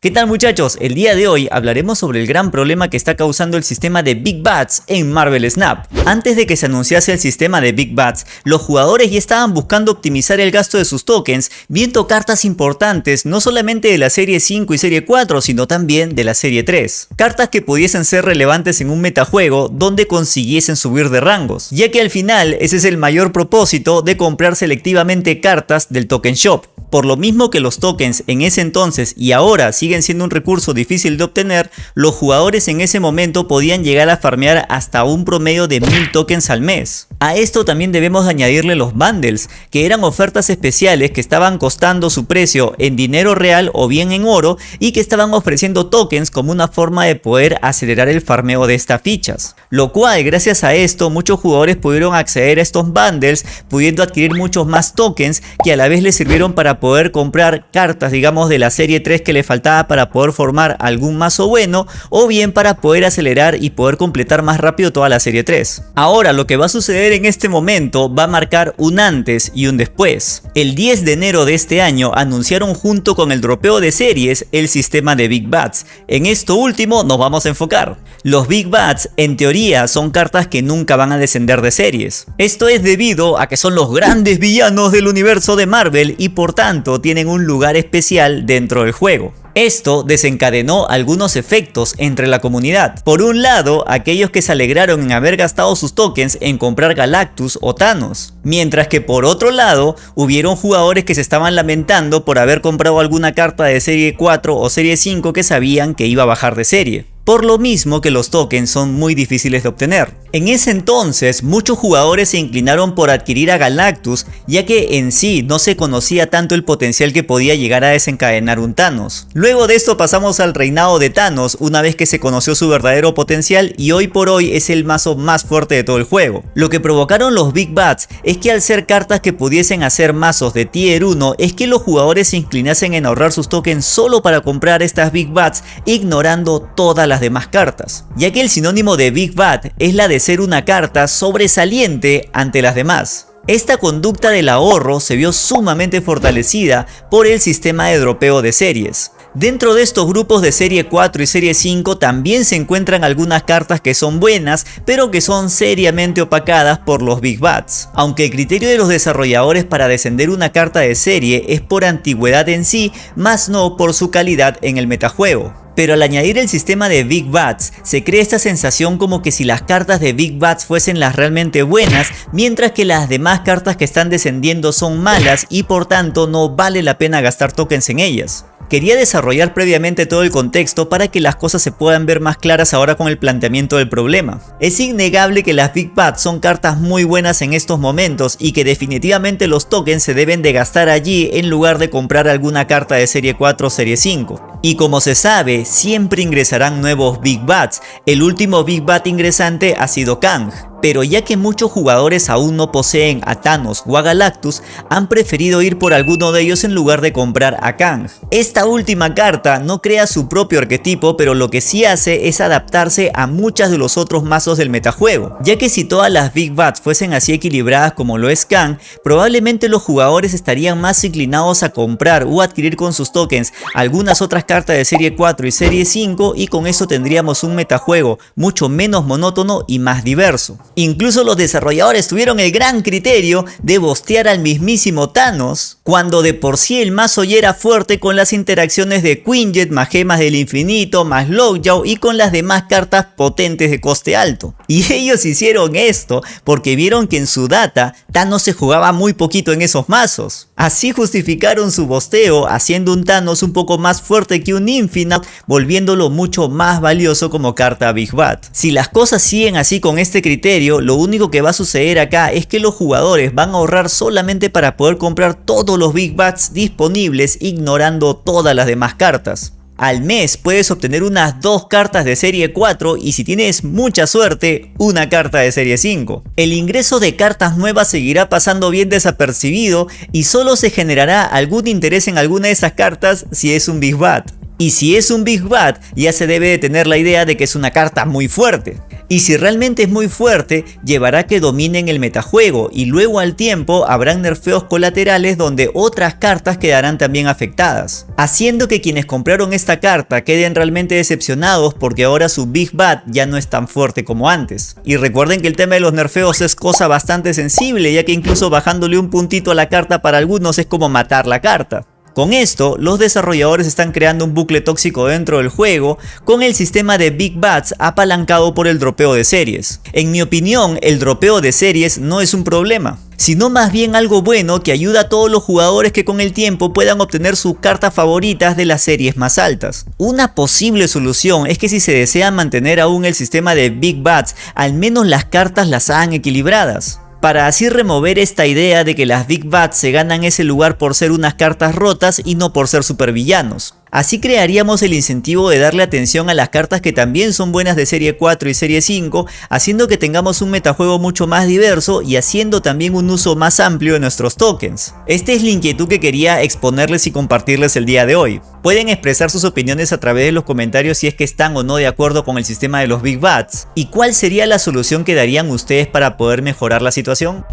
¿Qué tal muchachos? El día de hoy hablaremos sobre el gran problema que está causando el sistema de Big Bats en Marvel Snap. Antes de que se anunciase el sistema de Big Bats, los jugadores ya estaban buscando optimizar el gasto de sus tokens, viendo cartas importantes no solamente de la serie 5 y serie 4, sino también de la serie 3. Cartas que pudiesen ser relevantes en un metajuego donde consiguiesen subir de rangos, ya que al final ese es el mayor propósito de comprar selectivamente cartas del token shop. Por lo mismo que los tokens en ese entonces y ahora siguen siendo un recurso difícil de obtener, los jugadores en ese momento podían llegar a farmear hasta un promedio de 1000 tokens al mes. A esto también debemos añadirle los bundles, que eran ofertas especiales que estaban costando su precio en dinero real o bien en oro y que estaban ofreciendo tokens como una forma de poder acelerar el farmeo de estas fichas. Lo cual gracias a esto muchos jugadores pudieron acceder a estos bundles pudiendo adquirir muchos más tokens que a la vez les sirvieron para poder comprar cartas digamos de la serie 3 que le faltaba para poder formar algún mazo bueno o bien para poder acelerar y poder completar más rápido toda la serie 3. Ahora lo que va a suceder en este momento va a marcar un antes y un después. El 10 de enero de este año anunciaron junto con el dropeo de series el sistema de Big Bats. En esto último nos vamos a enfocar. Los Big Bats en teoría son cartas que nunca van a descender de series. Esto es debido a que son los grandes villanos del universo de Marvel y por tanto tienen un lugar especial dentro del juego. Esto desencadenó algunos efectos entre la comunidad. Por un lado, aquellos que se alegraron en haber gastado sus tokens en comprar Galactus o Thanos. Mientras que por otro lado, hubieron jugadores que se estaban lamentando por haber comprado alguna carta de serie 4 o serie 5 que sabían que iba a bajar de serie por lo mismo que los tokens son muy difíciles de obtener. En ese entonces, muchos jugadores se inclinaron por adquirir a Galactus, ya que en sí no se conocía tanto el potencial que podía llegar a desencadenar un Thanos. Luego de esto pasamos al reinado de Thanos, una vez que se conoció su verdadero potencial y hoy por hoy es el mazo más fuerte de todo el juego. Lo que provocaron los Big Bats es que al ser cartas que pudiesen hacer mazos de tier 1, es que los jugadores se inclinasen en ahorrar sus tokens solo para comprar estas Big Bats, ignorando todas las demás cartas, ya que el sinónimo de Big Bad es la de ser una carta sobresaliente ante las demás. Esta conducta del ahorro se vio sumamente fortalecida por el sistema de dropeo de series. Dentro de estos grupos de serie 4 y serie 5 también se encuentran algunas cartas que son buenas, pero que son seriamente opacadas por los Big Bats. Aunque el criterio de los desarrolladores para descender una carta de serie es por antigüedad en sí, más no por su calidad en el metajuego pero al añadir el sistema de Big Bats, se crea esta sensación como que si las cartas de Big Bats fuesen las realmente buenas, mientras que las demás cartas que están descendiendo son malas y por tanto no vale la pena gastar tokens en ellas. Quería desarrollar previamente todo el contexto para que las cosas se puedan ver más claras ahora con el planteamiento del problema. Es innegable que las Big Bats son cartas muy buenas en estos momentos y que definitivamente los tokens se deben de gastar allí en lugar de comprar alguna carta de serie 4 o serie 5. Y como se sabe, siempre ingresarán nuevos Big Bats, el último Big Bat ingresante ha sido Kang pero ya que muchos jugadores aún no poseen a Thanos o a Galactus, han preferido ir por alguno de ellos en lugar de comprar a Kang. Esta última carta no crea su propio arquetipo, pero lo que sí hace es adaptarse a muchas de los otros mazos del metajuego, ya que si todas las Big Bats fuesen así equilibradas como lo es Kang, probablemente los jugadores estarían más inclinados a comprar o adquirir con sus tokens algunas otras cartas de serie 4 y serie 5 y con eso tendríamos un metajuego mucho menos monótono y más diverso. Incluso los desarrolladores tuvieron el gran criterio de bostear al mismísimo Thanos, cuando de por sí el mazo ya era fuerte con las interacciones de Quinjet más gemas del infinito, más Lockjaw y con las demás cartas potentes de coste alto. Y ellos hicieron esto porque vieron que en su data Thanos se jugaba muy poquito en esos mazos. Así justificaron su bosteo haciendo un Thanos un poco más fuerte que un Infinite, volviéndolo mucho más valioso como carta Big Bat. Si las cosas siguen así con este criterio, lo único que va a suceder acá es que los jugadores van a ahorrar solamente para poder comprar todos los Big Bats disponibles ignorando todas las demás cartas. Al mes puedes obtener unas dos cartas de serie 4 y si tienes mucha suerte, una carta de serie 5. El ingreso de cartas nuevas seguirá pasando bien desapercibido y solo se generará algún interés en alguna de esas cartas si es un Big Bat. Y si es un Big Bat, ya se debe de tener la idea de que es una carta muy fuerte. Y si realmente es muy fuerte, llevará que dominen el metajuego y luego al tiempo habrán nerfeos colaterales donde otras cartas quedarán también afectadas. Haciendo que quienes compraron esta carta queden realmente decepcionados porque ahora su Big Bad ya no es tan fuerte como antes. Y recuerden que el tema de los nerfeos es cosa bastante sensible ya que incluso bajándole un puntito a la carta para algunos es como matar la carta. Con esto, los desarrolladores están creando un bucle tóxico dentro del juego con el sistema de Big Bats apalancado por el dropeo de series. En mi opinión, el dropeo de series no es un problema sino más bien algo bueno que ayuda a todos los jugadores que con el tiempo puedan obtener sus cartas favoritas de las series más altas. Una posible solución es que si se desea mantener aún el sistema de Big Bats, al menos las cartas las hagan equilibradas para así remover esta idea de que las Big Bats se ganan ese lugar por ser unas cartas rotas y no por ser supervillanos. Así crearíamos el incentivo de darle atención a las cartas que también son buenas de serie 4 y serie 5, haciendo que tengamos un metajuego mucho más diverso y haciendo también un uso más amplio de nuestros tokens. Esta es la inquietud que quería exponerles y compartirles el día de hoy. Pueden expresar sus opiniones a través de los comentarios si es que están o no de acuerdo con el sistema de los Big Bats. ¿Y cuál sería la solución que darían ustedes para poder mejorar la situación?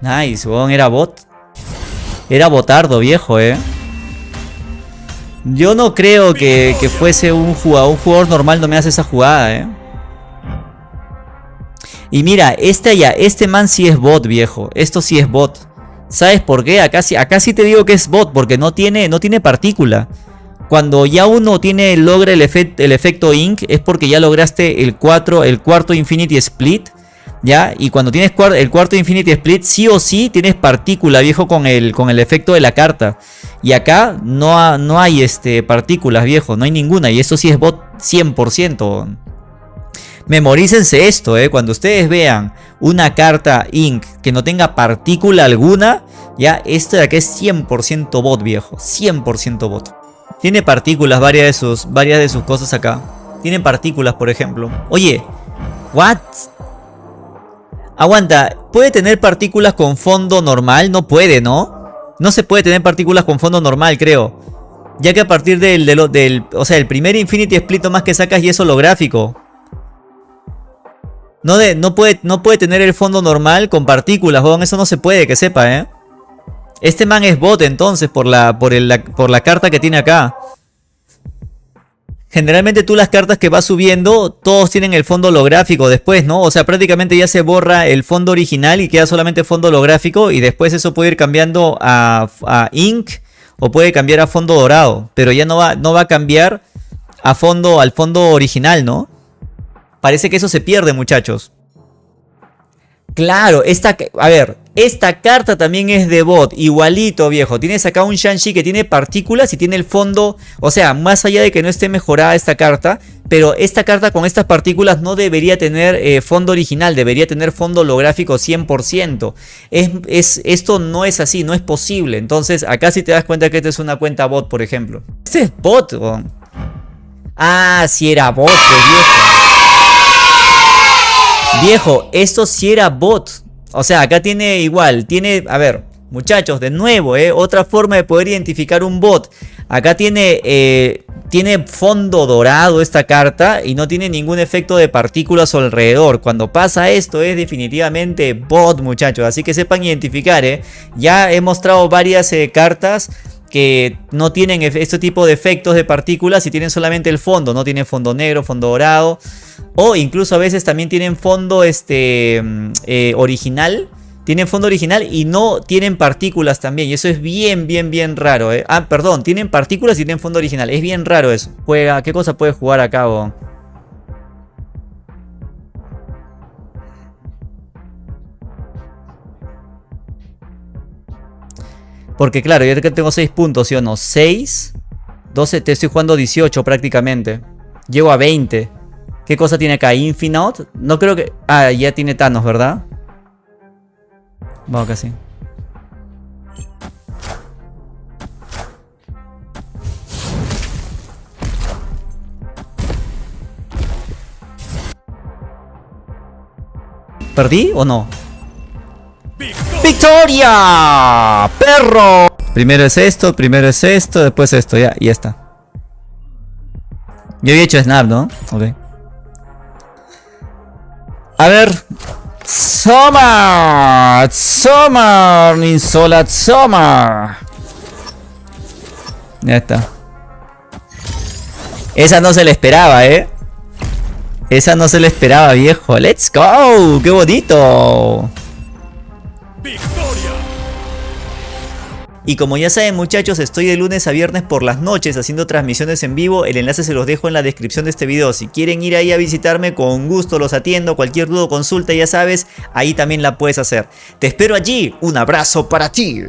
Nice, era bot. Era botardo viejo, eh. Yo no creo que, fuese un jugador, un jugador normal no me hace esa jugada, eh. Y mira, este ya, este man sí es bot, viejo. Esto sí es bot. ¿Sabes por qué? Acá acá sí te digo que es bot, porque no tiene, no tiene partícula. Cuando ya uno tiene, logra el, el efecto Ink, es porque ya lograste el, 4, el cuarto Infinity Split. ¿Ya? Y cuando tienes el cuarto Infinity Split, sí o sí tienes partícula, viejo, con el, con el efecto de la carta. Y acá no, no hay este, partículas, viejo, no hay ninguna. Y eso sí es bot 100%. Memorícense esto, ¿eh? Cuando ustedes vean una carta Ink que no tenga partícula alguna, ya, esto de acá es 100% bot, viejo. 100% bot. Tiene partículas, varias de, sus, varias de sus cosas acá. Tienen partículas, por ejemplo. Oye, ¿what? Aguanta, ¿puede tener partículas con fondo normal? No puede, ¿no? No se puede tener partículas con fondo normal, creo. Ya que a partir del, del, o sea, el primer Infinity Split más que sacas y es holográfico. No, de, no, puede, no puede tener el fondo normal con partículas, weón. Eso no se puede, que sepa, ¿eh? Este man es bot entonces por la, por, el, por la carta que tiene acá. Generalmente tú las cartas que vas subiendo, todos tienen el fondo holográfico después, ¿no? O sea, prácticamente ya se borra el fondo original y queda solamente fondo holográfico y después eso puede ir cambiando a, a ink o puede cambiar a fondo dorado, pero ya no va, no va a cambiar a fondo, al fondo original, ¿no? Parece que eso se pierde, muchachos. Claro, esta, a ver, esta carta también es de bot, igualito viejo. Tienes acá un Shang-Chi que tiene partículas y tiene el fondo, o sea, más allá de que no esté mejorada esta carta, pero esta carta con estas partículas no debería tener eh, fondo original, debería tener fondo holográfico 100%. Es, es, esto no es así, no es posible. Entonces, acá si te das cuenta que esta es una cuenta bot, por ejemplo. Este es bot, Ah, si era bot, pues, viejo. Viejo, esto sí era bot. O sea, acá tiene igual, tiene, a ver, muchachos, de nuevo, ¿eh? otra forma de poder identificar un bot. Acá tiene, eh, tiene fondo dorado esta carta y no tiene ningún efecto de partículas alrededor. Cuando pasa esto es definitivamente bot, muchachos. Así que sepan identificar, ¿eh? Ya he mostrado varias eh, cartas que no tienen este tipo de efectos de partículas y tienen solamente el fondo, no tienen fondo negro, fondo dorado o incluso a veces también tienen fondo este, mm, eh, original, tienen fondo original y no tienen partículas también y eso es bien bien bien raro, ¿eh? ah perdón, tienen partículas y tienen fondo original, es bien raro eso, juega, ¿qué cosa puede jugar a cabo? Porque claro, yo tengo 6 puntos, ¿sí o no? 6, 12, te estoy jugando 18 prácticamente. Llego a 20. ¿Qué cosa tiene acá? Infinite. No creo que... Ah, ya tiene Thanos, ¿verdad? Vamos casi. ¿Perdí o no? ¡Victoria! ¡Perro! Primero es esto, primero es esto, después esto, ya, y ya está. Yo había hecho snap, ¿no? Ok. A ver. Summer. Summer. Ninsola Summer. Ya está. Esa no se le esperaba, ¿eh? Esa no se le esperaba, viejo. ¡Let's go! ¡Qué bonito! Y como ya saben muchachos, estoy de lunes a viernes por las noches haciendo transmisiones en vivo. El enlace se los dejo en la descripción de este video. Si quieren ir ahí a visitarme, con gusto los atiendo. Cualquier duda o consulta, ya sabes, ahí también la puedes hacer. Te espero allí. Un abrazo para ti.